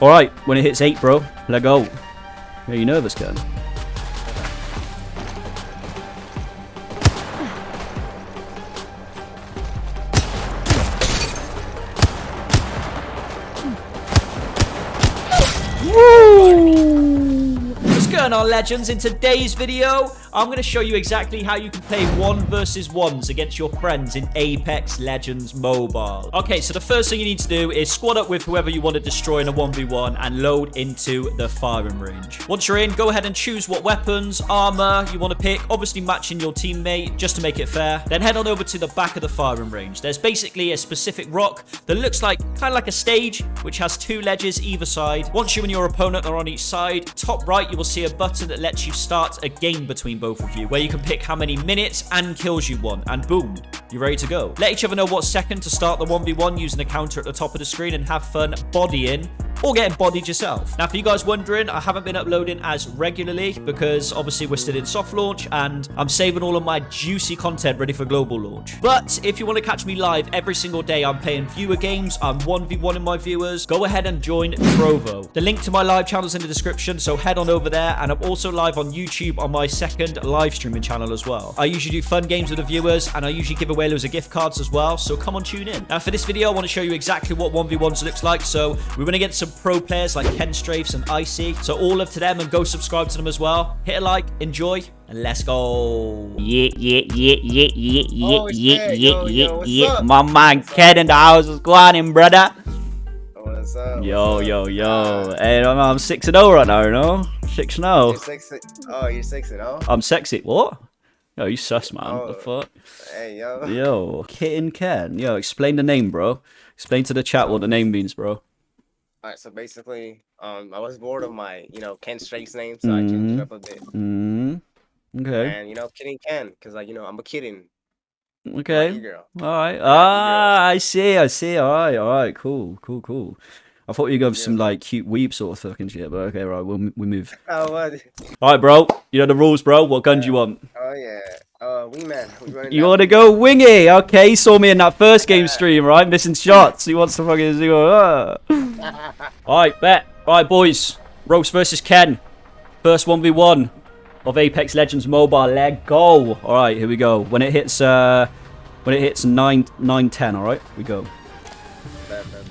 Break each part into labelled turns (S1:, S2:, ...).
S1: Alright, when it hits 8, bro, let go. Are you nervous, Ken?
S2: On, legends? In today's video, I'm going to show you exactly how you can play one versus ones against your friends in Apex Legends Mobile. Okay, so the first thing you need to do is squad up with whoever you want to destroy in a 1v1 and load into the firing range. Once you're in, go ahead and choose what weapons, armor you want to pick, obviously matching your teammate just to make it fair. Then head on over to the back of the firing range. There's basically a specific rock that looks like kind of like a stage, which has two ledges either side. Once you and your opponent are on each side, top right, you will see a button that lets you start a game between both of you, where you can pick how many minutes and kills you want, and boom, you're ready to go. Let each other know what second to start the 1v1 using the counter at the top of the screen and have fun bodying or getting bodied yourself. Now, for you guys wondering, I haven't been uploading as regularly because obviously we're still in soft launch and I'm saving all of my juicy content ready for global launch. But if you want to catch me live every single day, I'm playing viewer games, I'm 1v1 in my viewers, go ahead and join Trovo. The link to my live channel is in the description, so head on over there and I'm also live on YouTube on my second live streaming channel as well. I usually do fun games with the viewers and I usually give away loads of gift cards as well, so come on tune in. Now for this video, I want to show you exactly what 1v1s looks like, so we're going to get some pro players like Ken Strafes and Icy. So all of to them and go subscribe to them as well. Hit a like, enjoy, and let's go.
S1: Yeah, yeah, yeah, yeah, yeah, yeah,
S3: Oh,
S1: yeah, yeah,
S3: Yo,
S1: yeah,
S3: yo, what's
S1: yeah. My man
S3: What's up?
S1: Ken in the house. What's going on, brother?
S3: What's up?
S1: Yo,
S3: What's
S1: yo,
S3: up?
S1: yo. Hey, I'm, I'm 6 and 0 right now, you know? 6 and oh.
S3: You're
S1: 0.
S3: six. Oh, you're six and oh.
S1: I'm sexy. What? Yo, you sus, man. What the
S3: Oh.
S1: fuck?
S3: Hey, yo.
S1: Yo, Kitten Ken. Yo, explain the name, bro. Explain to the chat what the name means, bro.
S3: All right. So basically, um, I was bored of my, you know, Ken Strafes name, so I changed it up a bit.
S1: Mm. Okay.
S3: And you know, Kitten Ken, cause like you know, I'm a kidding.
S1: Okay. All right. Ah, I see. I see. All right. All right. Cool. Cool. Cool. I thought you were going for
S3: Yeah.
S1: some like cute weep sort of fucking shit, but okay, right. We'll we move.
S3: Oh, what?
S1: All right, bro. You know the rules, bro. What gun do you want?
S3: Oh yeah. Uh, wee man. We running
S1: You want to go wingy? Okay. He saw me in that first game
S3: Yeah.
S1: stream, right? Missing shots. He wants to fucking do. Uh. All right, bet. All right, boys. Roast versus Ken. First one v one of Apex Legends Mobile. Let go. All right, here we go. When it hits, uh, when it hits nine, nine, ten. All right, we go.
S3: Bet, bet, bet.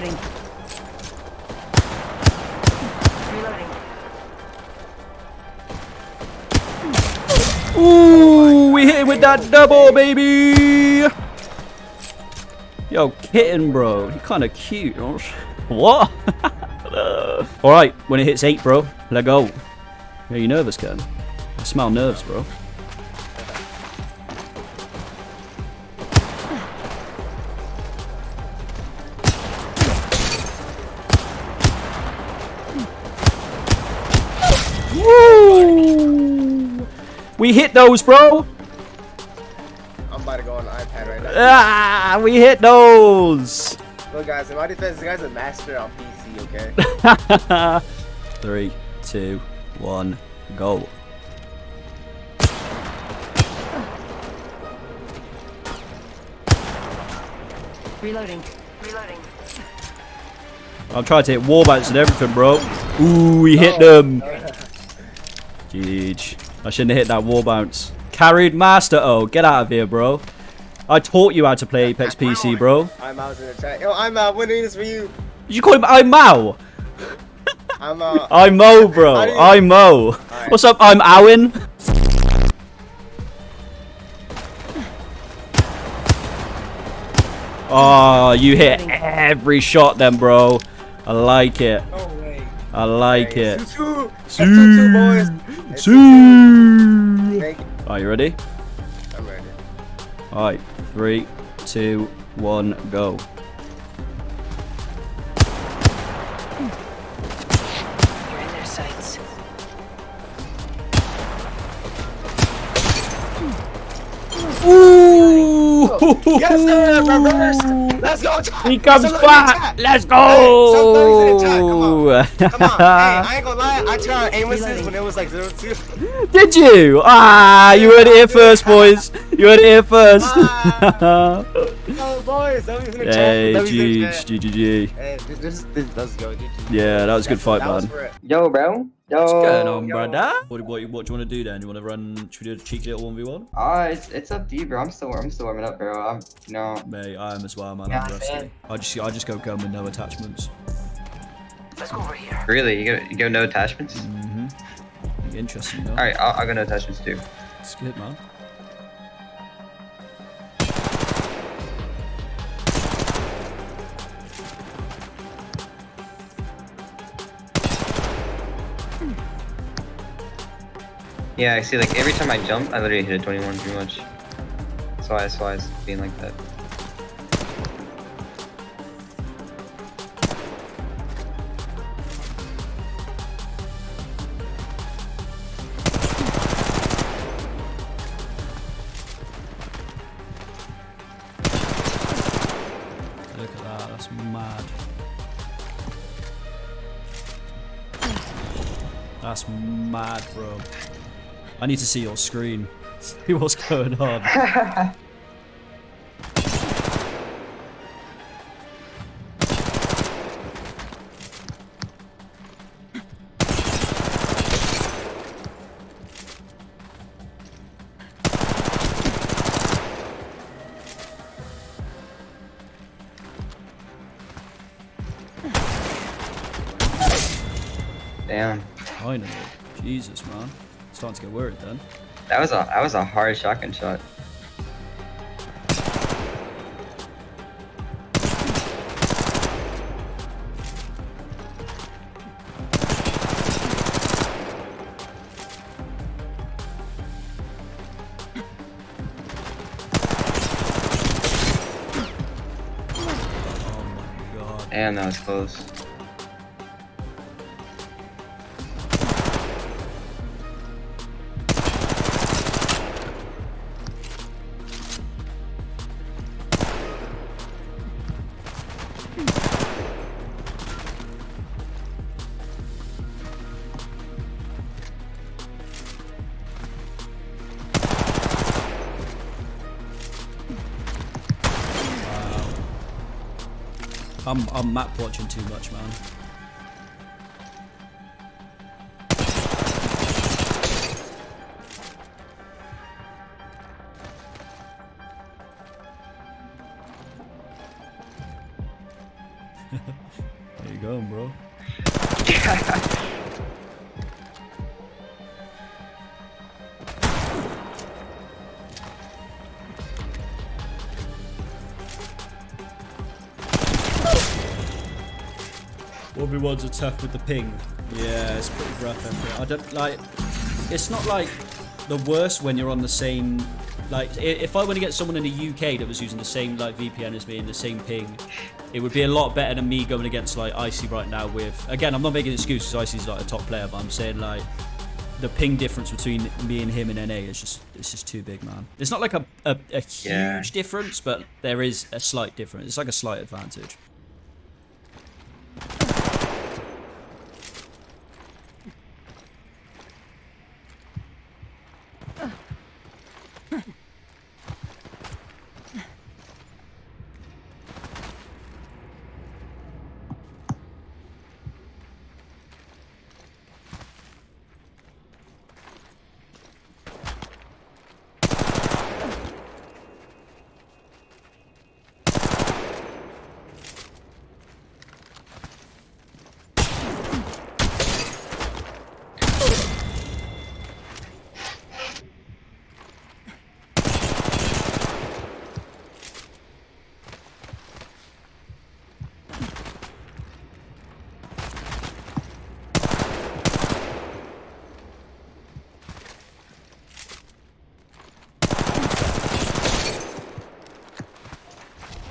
S4: Reloading.
S1: Ooh, we hit with that double, baby. Yo, kitten, bro. He kind of cute. What? All right, when it hits eight, bro, let go. Are you nervous, Ken? I smell nerves, bro. We hit those, bro.
S3: I'm about to go on the iPad right now.
S1: Ah, we hit those.
S3: Look, guys, in my defense, this guy's a master on PC. Okay.
S1: Three, two, one, go.
S4: Reloading. Reloading.
S1: I'm trying to hit wall bounce and everything, bro. Ooh, we hit
S3: Oh,
S1: them. Jeez. I shouldn't have hit that wall bounce. Carried master. Oh, get out of here, bro. I taught you how to play Apex PC, bro.
S3: I'm out in the chat. Yo, I'm out. Winning this for you.
S1: Did you call him I'm Mao?
S3: I'm out.
S1: I'm Mo, bro.
S3: How do you-
S1: I'm Mo.
S3: Alright.
S1: What's up? I'm Owen. Oh, ah, you hit every shot then, bro. I like it.
S3: No.
S1: I like it.
S3: Two, two, boys. It's two, two.
S1: See.
S3: Thank you.
S1: Are you ready?
S3: I'm ready.
S1: Alright, three, two, one, go.
S4: You're in their sights.
S1: Ooh!
S3: Yes, sir. Reverse. Let's go.
S1: He comes
S3: Somebody
S1: back. Let's
S3: Hey, Come on.
S1: go.
S3: Come on. Hey, I ain't gonna lie. I tried aim assist when it was like zero two.
S1: Did you? Ah, you heard it here first, boys. You heard it here first.
S3: Ah. Oh, boys. Somebody's in the chat.
S1: hey,
S3: Somebody's in the
S1: GG,
S3: chat.
S1: GG.
S3: Hey, this, this, this, let's go.
S1: Yeah, that was a good fight, man.
S5: Yo, bro. Yo.
S1: What's going on,
S5: yo.
S1: brother? What, what, what do you want to do then? You want to run? Should we do a cheeky little one v one?
S5: Ah, it's it's up to you, bro. I'm still I'm still warming up, bro. I'm you know.
S1: Mate, I am as well, man.
S5: Yeah,
S1: I'm rusty.
S5: man.
S1: I just, I just go gun with no attachments.
S4: Let's go over here.
S5: Really, you go you go no attachments.
S1: Mm-hmm. Interesting, though.
S5: All right, I'll, I'll go no attachments too.
S1: It's good, man.
S5: Yeah, I see. Like every time I jump, I literally hit a 21 pretty much. That's why that's why it's being like that.
S1: That's mad, bro. I need to see your screen. See what's going on.
S5: Damn.
S1: Finally. Jesus, man. Starting to get worried then.
S5: That was a that was a hard shotgun shot.
S1: Oh my god.
S5: Damn, that was close.
S1: I'm, I'm map watching too much, man. there you go, bro. One ones are tough with the ping. Yeah, it's pretty rough. up. I don't like. It's not like the worst when you're on the same. Like, if I went to get someone in the UK that was using the same like VPN as me and the same ping, it would be a lot better than me going against like Icy right now. With again, I'm not making excuses. Icy's like a top player, but I'm saying like the ping difference between me and him in NA is just it's just too big, man. It's not like a a, a huge
S5: Yeah.
S1: difference, but there is a slight difference. It's like a slight advantage.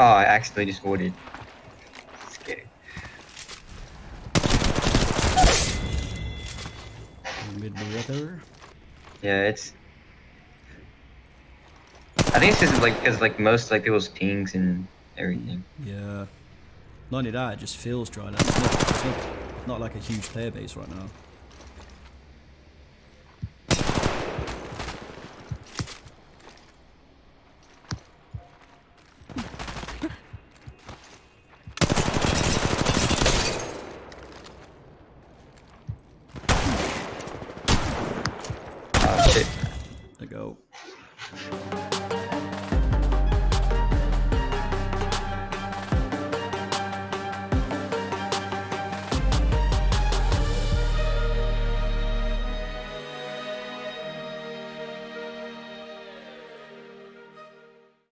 S5: Oh, I accidentally just warded. Scary.
S1: Mid water.
S5: Yeah, it's I think it's just like because like most like people's pings and everything.
S1: Yeah. Not only that, it just feels dry now. It's not, it's not, not like a huge player base right now.
S5: Oh